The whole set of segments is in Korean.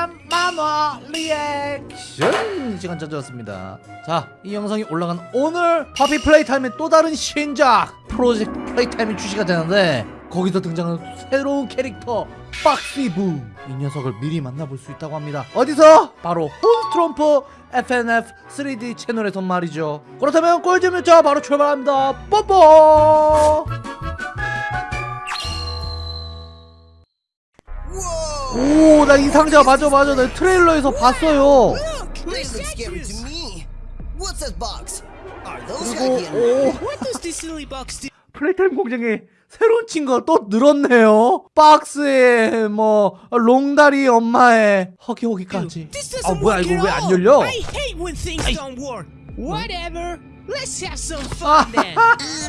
빰빰 만화 리액션. 시간 찾아왔습니다. 자 이 영상이 올라간 오늘 Poppy Playtime의 또 다른 신작 Project Playtime이 출시가 되는데 거기서 등장하는 새로운 캐릭터 Boxy Boo. 이 녀석을 미리 만나볼 수 있다고 합니다. 어디서? 바로 홈스트롬프 FNF 3D 채널에서 말이죠. 그렇다면 꿀잼 유자 바로 출발합니다. 뽀뽀 오, 나 이 상자 맞아 맞아. 나 트레일러에서 봤어요. 그리고 오? Playtime 공장에 새로운 친구가 또 늘었네요. 박스에 뭐 롱다리 엄마의 Huggy Wuggy까지. 아 뭐야 이거 왜 안. 열려? Whatever. Let's have some 아, fun then.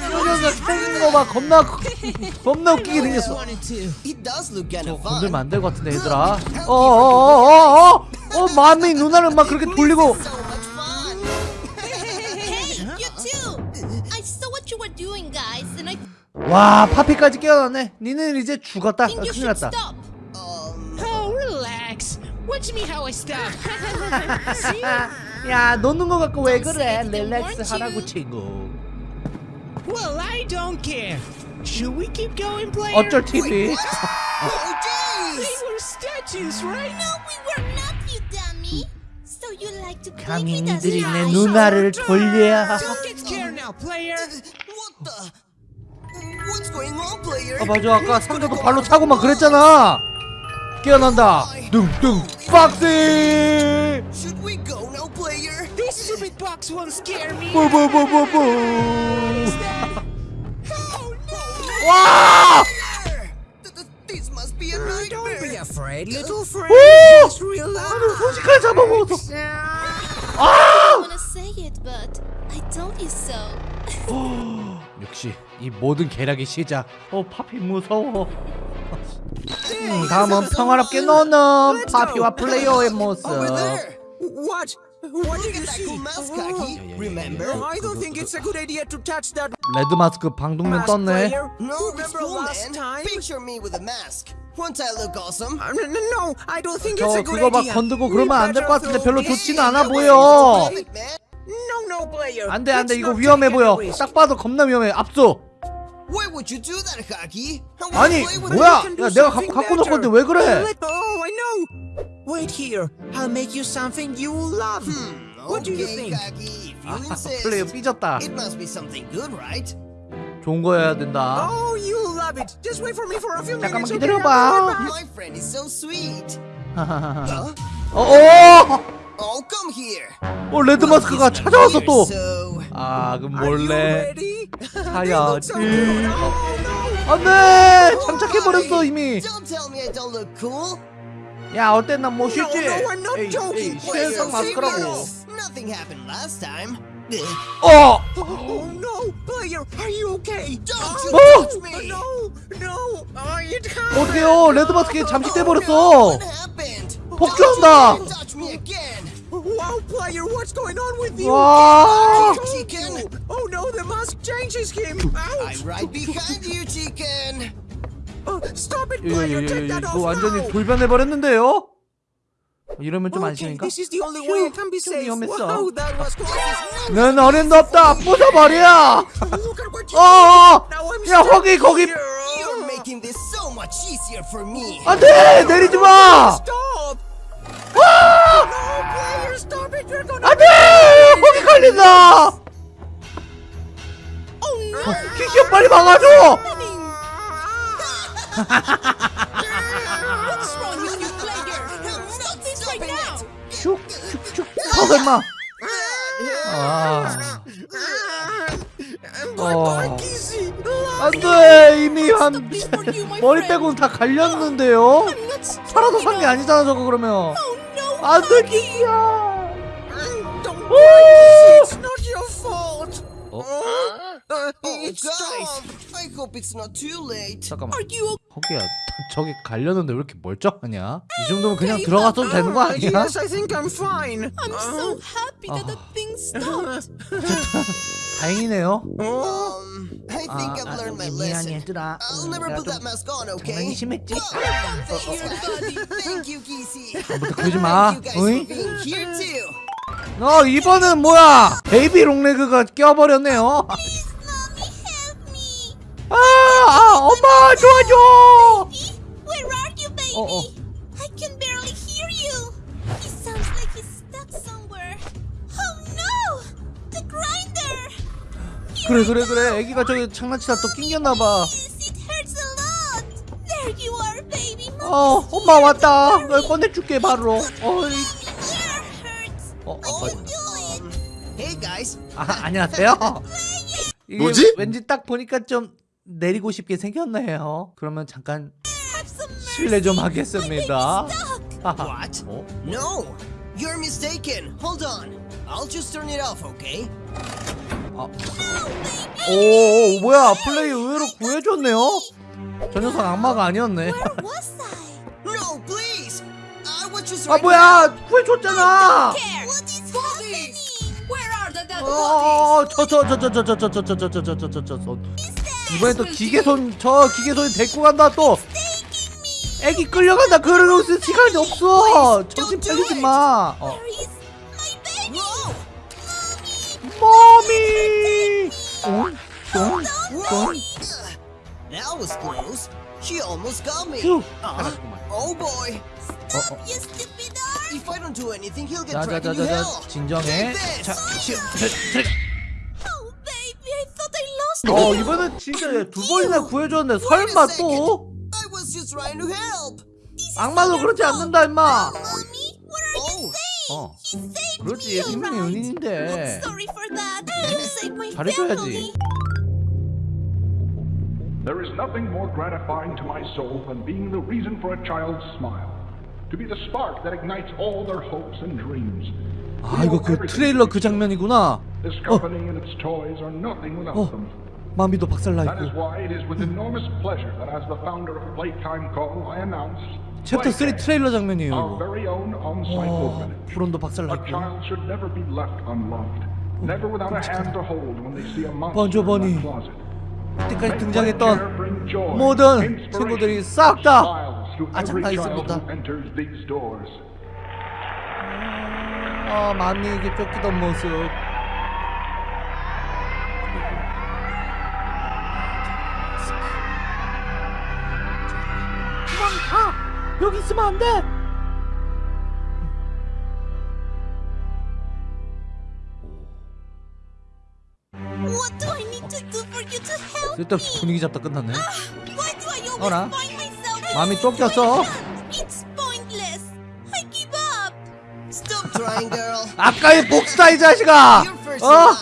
이 녀석 생긴 거봐 겁나 겁나 웃기게 생겼어. It does look kind 저 of 건들면 fun. 안될 것 같은데 얘들아. 어어어어어 어, 마미 누나를 막 그렇게 돌리고. So much fun. Hey, you too! I saw what you were doing, guys, and I 와 파피까지 깨어났네. 니는 이제 죽었다. 아, 큰일 났다. stop. Um, Oh, relax. Watch me how I stop. See? 야 노는 거 갖고 왜 그래? 릴렉스 하라고? 친구. Well, I don't care. Should we keep going, player? 어쩔 TV. oh They jeez. were statues, right? No, we were not, you dummy. So you like to play 감히 with us, 니들이 내 right? 누나를 돌려. Don't get scared now, player. What the? What's going on, player? 아 맞아 아까 상자도 발로 차고 막 그랬잖아. 깨어난다. 뚱뚱 박스. Should we go now, player? This stupid box won't scare me. 뽀뽀뽀뽀뽀. Oh no! 와! Th- th- This must be a Don't be nightmare. afraid, little friend. 오! Relax. 소식까지 잡아먹었어. I wanna say it, but I told you so. 역시 이 모든 계략의 시작. 어 파피 무서워. 음, 다음은 평화롭게 노는 파피와 플레이어의 모습. 레드 마스크 방독면 떴네. Uh, 저 그거 막 We 그러면 안 될 것 같은데 별로 좋지는 않아 보여. 안돼 안돼 이거 위험해 보여. 딱 봐도 겁나 위험해. 압수. Why would you do that, Haki? 아니 뭐야? 야 내가 something 갖고 놓을 건데. 왜 그래? Oh, I know. Wait here. I'll make you something you love. Hmm, What do you think? Kaki, if you 아, insist. 플레이어 삐졌다. It must be something good, right? 좋은 거여야 된다. Oh, you love it. Just wait for me for a few 잠깐만 minutes. 기다려봐. My friend is so sweet. 어? 어, Oh, come here. 어 레드 마스크가 찾아왔어 또. So, 아 그럼 몰래 사야지. Oh, no. 안돼 장착해 버렸어 이미. I. 야 어땠나 뭐 쉽지? not joking. 실성 Wait, 마스크라고. 어. Oh no, player, are you okay? Don't you Oh! touch me! No, no, oh, it hurts. 어떡해요 레드 마스크에 잠식돼 Oh, 버렸어. 복주한다. Don't touch me again! Wow, player, what's going on with you? 와. Told Chicken. Oh no, the mask changes him. I'm Ouch. right behind you, chicken! Oh, stop it, player. Take that 이거 off 완전히 now. 돌변해 버렸는데요? 이러면 좀 안심인가? 좀. 위험했어. 는 어림도 없다 부숴버려! 어어! I'm 야 거기 거기! 안돼 내리지 마! Stop! 아! 안돼! 거기 걸린다! Oh no! 키키야 빨리 막아줘! 슉슉슉 터져 임마! 아 어. 안돼 이미 한 머리. 빼고는 다 갈렸는데요? 살아도 산 게. 아니잖아 저거 그러면 Oh! 안돼 키키야 it's not your fault. 어? Uh, Oh, it's guys! I hope it's not too late. 잠깐만 Are you 거기야 저기 갈렸는데 왜 이렇게 멀쩡하냐? 이 정도면 그냥 들어가서도 되는 거 Uh, 아니야? yes, I think I'm fine. I'm so happy that the thing stopped. 다행이네요 Oh, Um, Um, I 아, think I've 아, learned my lesson. 얘들아 I'll 음, never put 좀 that mask on, okay? 심했지? Thank you, Kisi. 아무튼 그러지 마 Thank you guys for being here too. 어 이번은 뭐야 베이비 롱레그가 껴버렸네요. 아, 아 엄마 도와줘? Oh, oh. Oh! The grinder! 그래 그래 그래 애기가 저기 장난치다 또 낑겼나봐. 어 엄마 왔다 널 꺼내줄게 바로 어이? 어, 어. Um, hey guys. 아 안녕하세요 이게 뭐지? 왠지 딱 보니까 좀 내리고 싶게 생겼네요 그러면 잠깐. 실례 좀 하겠습니다. What? 어? No, you're mistaken. Hold on. I'll just turn it off, okay? 아. 오, 오 뭐야 플레이 의외로 구해줬네요 저 녀석 악마가 아니었네 아 뭐야 구해줬잖아 어, 어저저저저저저저저저저저저저저 이번엔 또 기계손 저 기계손이 데리고 간다 또 애기 끌려간다 그러고 있을 시간이 없어 정신 차리지 마 어. 머미 어? 어? That was close. She almost got me. 휴 Uh, oh boy. 어, 어. You stupid arm! If I don't do anything, he'll get dragged into 자자자자자 hell. 진정해. 자 시, 자, 자. Oh, baby, I thought I lost 어. 이번엔 진짜 두 번이나 구해줬는데 설마 또 I was just trying to help. 악마도 그렇지 않는다 임마 Oh. 어 He saved 그렇지 alright. 은인인데 I'm sorry for that. You saved my 잘해줘야지. family. There is nothing more gratifying to my soul than being the reason for a child's smile. To be the spark that ignites all their hopes and dreams. 아 이거 그 트레일러 그 장면이구나 This company and its toys are nothing without 어 them. 마미도 박살나 That is 있고 why it is with enormous pleasure that as the founder of Playtime Call, I announce 챕터 3 Playtime, 트레일러 장면이에요 이거 어 orphanage. 브론도 박살나 있고 child should never be left unloved. Never without a hand to hold when they see a monster 번조 in 버니. that closet. 이때까지 등장했던 모든 친구들이 싹 다 child 있습니다. who enters these doors. 아 마미에게 쫓기던 모습 그만 가 여기 있으면 안 돼 What do I need to do for you to help 쓸데없이 me? 분위기 잡다 끝났네 Why do I always 어라? find 마음이 girl. 아까의 복수다 이 자식아 어?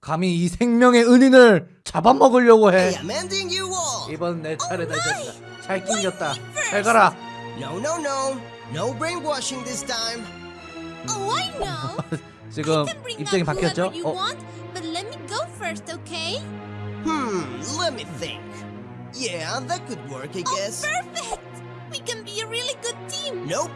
감히 이 생명의 은인을 잡아먹으려고 해. 이번 내 차례다 잘 낑겼다 잘 가라 No, no, no. No brainwashing this time. Oh, I know. 지금 입장이 바뀌었죠? 어, but let me go first, okay? Hmm, let me think. Yeah, that could work, I guess. Perfect. We can be a really good team. Nope.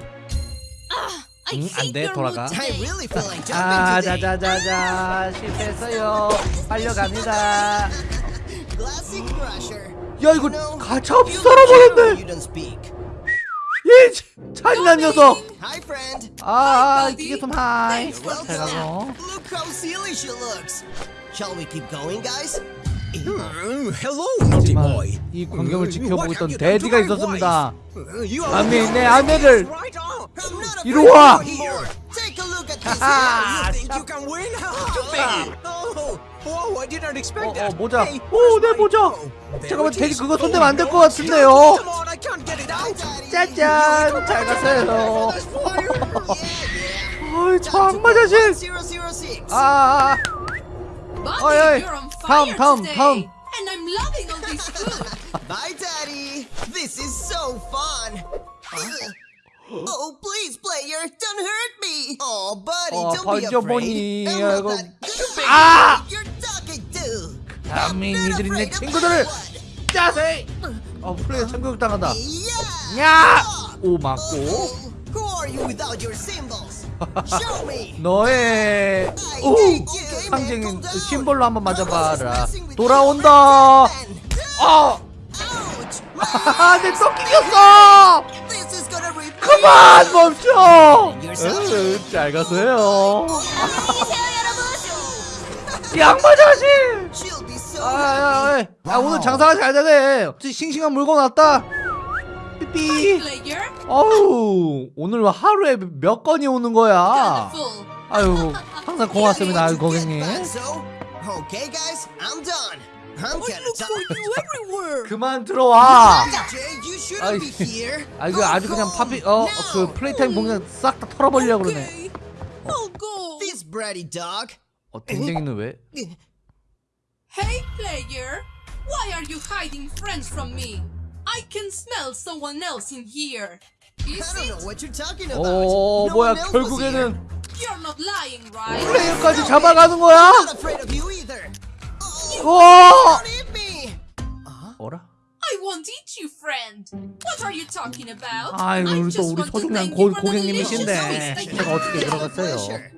Ah, I 응, hate 안 돼, your 돌아가. mood I today. really feel like 아 jumping today. 자자자자 실패했어요 빨려갑니다 Classic Crusher. 야 이거 No, 가차없이 you 썰어버렸네 You don't speak. 이 잔인한 녀석 Hi, friend. 아 기계손 하이 You're welcome. 잘 가서 Look how silly she looks. Shall we keep going, guys? 하지만 이 광경을 지켜보고 있던 데디가 있었습니다. 남미 내 아내를 이리 와! 어, 어, 모자. 오, 내 네, 모자. 잠깐만, 돼지 그거 손대면 안 될 것 같은데요. 짜잔, 잘 가세요. 어이, 저 악마 자식. 아. 아, 아. 어이, 다음, 다음. 다음. And I'm loving all this food. Bye, Daddy. This is so fun. Oh, please, player, don't hurt me. Oh, buddy, 어, don't be 번져보니. afraid. I'm not that good 아! you're talking to. 감히 니들이 내 친구들을. 짜세 어 플레이어 참교육 당한다 Yeah. 야! Oh. 오 맞고 Oh, who are you without your symbols? 너의 오 상징인 down. 심볼로 한번 맞아봐라 돌아온다. 아 is gonna repeat. 그만 멈춰. 으, 잘 가세요. 양말 자식 아. 아, 아, 아, 오늘 장사가 잘 되네 싱싱한 물건 왔다 삐삐 어우 오늘 하루에 몇 건이 오는 거야. 아유 항상 고맙습니다 아유 고객님. 그만 들어와. 아 Go 아주 그냥 파피 어 now. 그 플레이타임 공간 싹다 털어버리려고 그러네. 어 댕댕이는 왜? Hey, player. Why are you hiding friends from me? I can smell someone else in here. Is I don't it? know what you're talking about. 어 No 뭐야. 결국에는 You're not lying, right? 플레이어까지 잡아가는 거야? I'm not afraid of you either. 와 Don't hit me. 어라? I won't eat you, friend. What are you talking about? 아이고 I 우리 또 just 우리 want to 소중한 고, you 고객님이신데 제가 어떻게 들어갔어요.